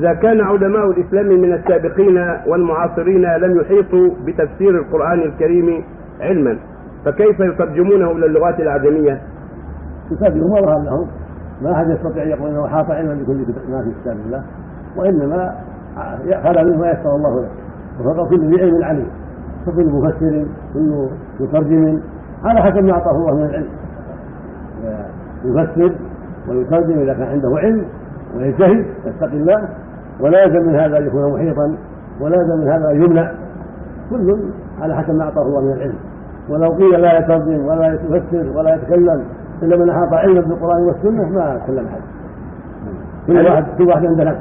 إذا كان علماء الإسلام من السابقين والمعاصرين لم يحيطوا بتفسير القرآن الكريم علما فكيف يترجمونه إلى اللغات الأعجمية؟ يترجم ما ظهر لهم ما أحد يستطيع أن يقول أنه أحاط علما بكل ما في كتاب الله وإنما خلى منه ما يسر الله له. وفوق كل ذي علم عليم فكل مفسر كل مترجم على حسب ما أعطاه الله من العلم. يفسر ويترجم إذا كان عنده علم ويجتهد يتقي الله ولا يلزم من هذا أن يكون محيطا ولا يلزم من هذا أن يمنع. كل على حسب ما أعطاه الله من العلم. ولو قيل لا يترجم ولا يفسر ولا يتكلم إلا من أحاط علما بالقرآن والسنة ما تكلم احد كل واحد كل واحد عنده نفس